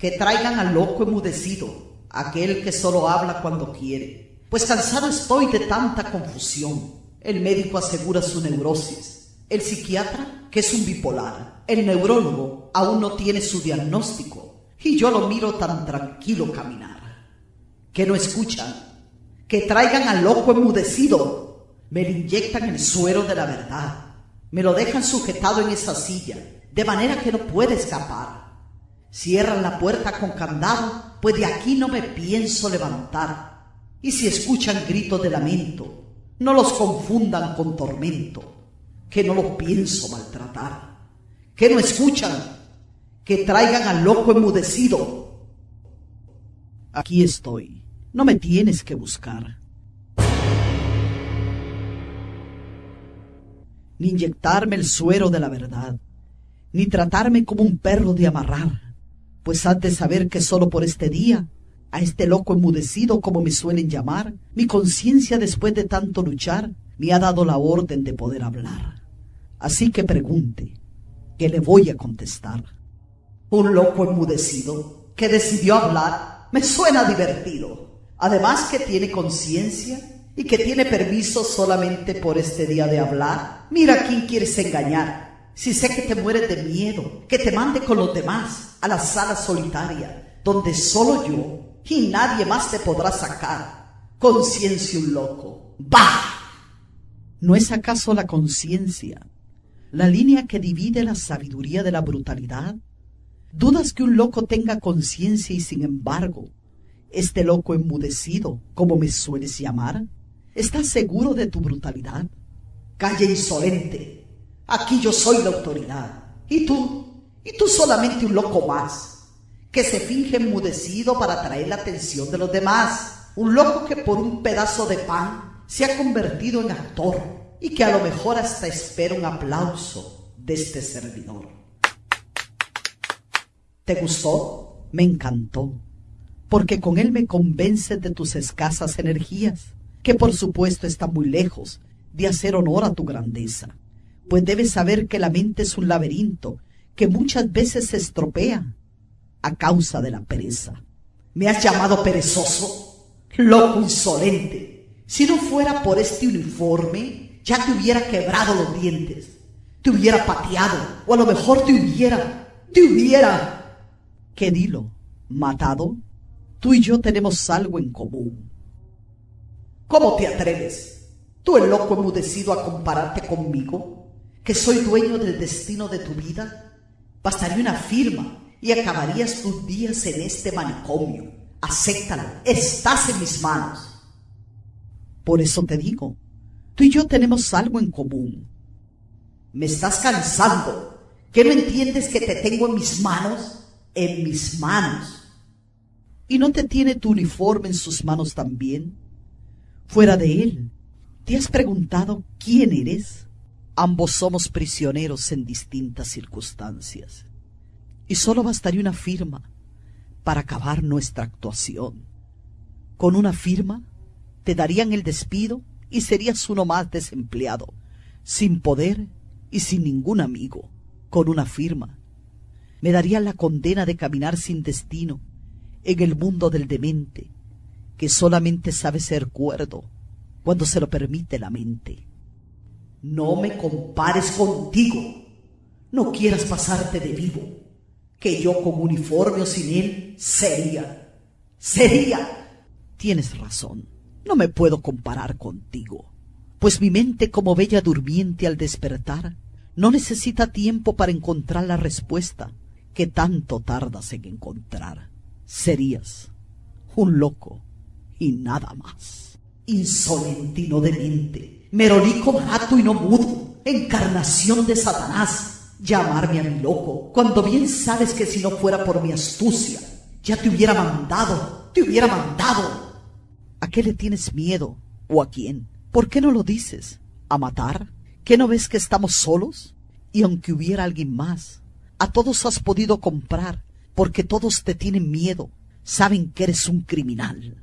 que traigan al loco enmudecido, aquel que solo habla cuando quiere. Pues cansado estoy de tanta confusión. El médico asegura su neurosis. El psiquiatra que es un bipolar. El neurólogo aún no tiene su diagnóstico. Y yo lo miro tan tranquilo caminar. Que no escuchan. Que traigan al loco enmudecido. Me le inyectan el suero de la verdad. Me lo dejan sujetado en esa silla, de manera que no puede escapar. Cierran la puerta con candado, pues de aquí no me pienso levantar. Y si escuchan gritos de lamento, no los confundan con tormento, que no los pienso maltratar. Que no escuchan, que traigan al loco enmudecido. Aquí estoy, no me tienes que buscar. Ni inyectarme el suero de la verdad, ni tratarme como un perro de amarrar pues has de saber que solo por este día, a este loco enmudecido como me suelen llamar, mi conciencia después de tanto luchar me ha dado la orden de poder hablar. Así que pregunte, que le voy a contestar. Un loco enmudecido que decidió hablar me suena divertido. Además que tiene conciencia y que tiene permiso solamente por este día de hablar. Mira quién quieres engañar si sé que te mueres de miedo, que te mande con los demás a la sala solitaria, donde solo yo y nadie más te podrá sacar. Conciencia un loco. ¡Bah! ¿No es acaso la conciencia la línea que divide la sabiduría de la brutalidad? ¿Dudas que un loco tenga conciencia y sin embargo, este loco enmudecido, como me sueles llamar, ¿estás seguro de tu brutalidad? Calle insolente, Aquí yo soy la autoridad. Y tú, y tú solamente un loco más, que se finge enmudecido para atraer la atención de los demás. Un loco que por un pedazo de pan se ha convertido en actor y que a lo mejor hasta espera un aplauso de este servidor. ¿Te gustó? Me encantó, porque con él me convences de tus escasas energías, que por supuesto están muy lejos de hacer honor a tu grandeza pues debes saber que la mente es un laberinto que muchas veces se estropea a causa de la pereza. ¿Me has llamado perezoso? Loco insolente. Si no fuera por este uniforme, ya te hubiera quebrado los dientes, te hubiera pateado, o a lo mejor te hubiera, te hubiera... ¿Qué dilo? ¿Matado? Tú y yo tenemos algo en común. ¿Cómo te atreves? ¿Tú el loco enmudecido a compararte conmigo? Que soy dueño del destino de tu vida? Bastaría una firma y acabarías tus días en este manicomio. Acéptalo, estás en mis manos. Por eso te digo, tú y yo tenemos algo en común. Me estás cansando. ¿Qué no entiendes que te tengo en mis manos? En mis manos. ¿Y no te tiene tu uniforme en sus manos también? Fuera de él, ¿te has preguntado quién eres? Ambos somos prisioneros en distintas circunstancias. Y solo bastaría una firma para acabar nuestra actuación. Con una firma te darían el despido y serías uno más desempleado, sin poder y sin ningún amigo. Con una firma me darían la condena de caminar sin destino en el mundo del demente, que solamente sabe ser cuerdo cuando se lo permite la mente. No me compares contigo. No quieras pasarte de vivo, que yo con uniforme o sin él sería, sería. Tienes razón, no me puedo comparar contigo, pues mi mente como bella durmiente al despertar no necesita tiempo para encontrar la respuesta que tanto tardas en encontrar. Serías un loco y nada más. Insolentino de mente merolico barato y no mudo, encarnación de Satanás, llamarme a mi loco, cuando bien sabes que si no fuera por mi astucia, ya te hubiera mandado, te hubiera mandado. ¿A qué le tienes miedo? ¿O a quién? ¿Por qué no lo dices? ¿A matar? ¿Qué no ves que estamos solos? Y aunque hubiera alguien más, a todos has podido comprar, porque todos te tienen miedo, saben que eres un criminal,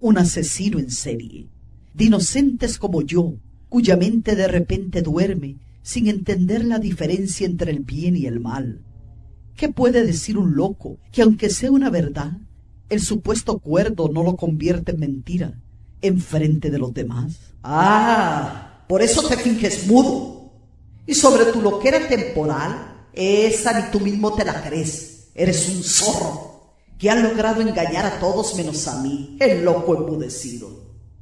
un asesino en serie, de inocentes como yo, cuya mente de repente duerme sin entender la diferencia entre el bien y el mal, ¿Qué puede decir un loco que aunque sea una verdad, el supuesto cuerdo no lo convierte en mentira en frente de los demás? Ah, por eso te finges mudo. Y sobre tu loquera temporal, esa ni tú mismo te la crees. Eres un zorro que ha logrado engañar a todos menos a mí, el loco embudecido.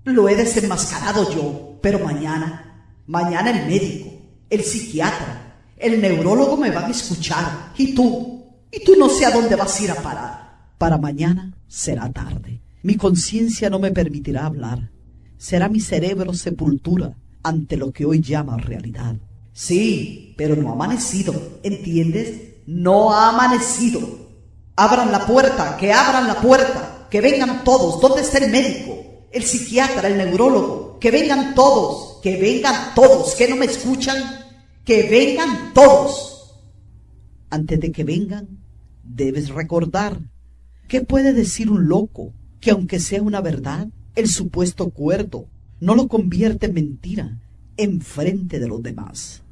Lo he desenmascarado yo, pero mañana, mañana el médico, el psiquiatra, el neurólogo me van a escuchar. Y tú, y tú no sé a dónde vas a ir a parar. Para mañana será tarde. Mi conciencia no me permitirá hablar. Será mi cerebro sepultura ante lo que hoy llama realidad. Sí, pero no ha amanecido, ¿entiendes? No ha amanecido. Abran la puerta, que abran la puerta, que vengan todos. ¿Dónde está el médico? El psiquiatra, el neurólogo. Que vengan todos, que vengan todos, que no me escuchan. Que vengan todos. Antes de que vengan, debes recordar. ¿Qué puede decir un loco que aunque sea una verdad, el supuesto cuerdo no lo convierte en mentira en frente de los demás?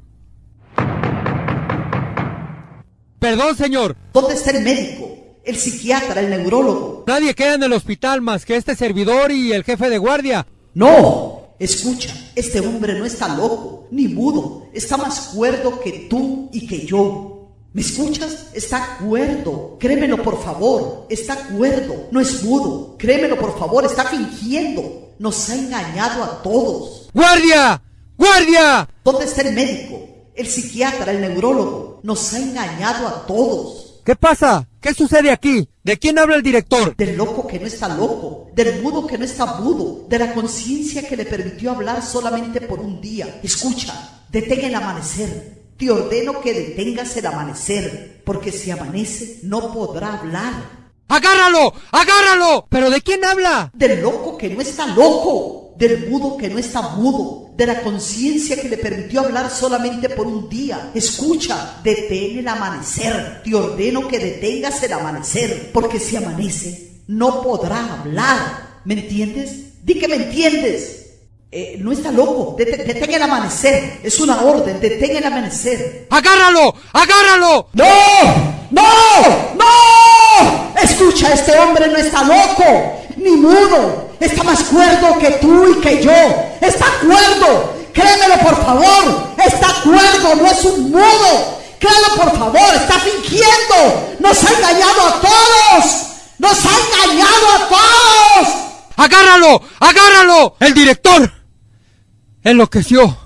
Perdón, señor. ¿Dónde está el médico? El psiquiatra, el neurólogo. Nadie queda en el hospital más que este servidor y el jefe de guardia. No, escucha, este hombre no está loco, ni mudo, está más cuerdo que tú y que yo. ¿Me escuchas? Está cuerdo. Créemelo, por favor. Está cuerdo. No es mudo. Créemelo, por favor. Está fingiendo. Nos ha engañado a todos. ¡Guardia! ¡Guardia! ¿Dónde está el médico? El psiquiatra, el neurólogo. Nos ha engañado a todos. ¿Qué pasa? ¿Qué sucede aquí? ¿De quién habla el director? Del loco que no está loco, del mudo que no está mudo, de la conciencia que le permitió hablar solamente por un día. Escucha, detén el amanecer, te ordeno que detengas el amanecer, porque si amanece no podrá hablar. ¡Agárralo! ¡Agárralo! ¿Pero de quién habla? Del loco que no está loco, del mudo que no está mudo, de la conciencia que le permitió hablar solamente por un día. Escucha, detén el amanecer. Te ordeno que detengas el amanecer, porque si amanece no podrá hablar. ¿Me entiendes? Di que me entiendes. Eh, no está loco, detén el amanecer, es una orden, detén el amanecer. ¡Agárralo! ¡Agárralo! ¡No! ¡No! ¡No! Escucha, este hombre no está loco, ni mudo, está más cuerdo que tú y que yo, está cuerdo, créemelo por favor, está cuerdo, no es un mudo, créelo por favor, está fingiendo, nos ha engañado a todos, nos ha engañado a todos. ¡Agárralo! ¡Agárralo! ¡El director! enloqueció.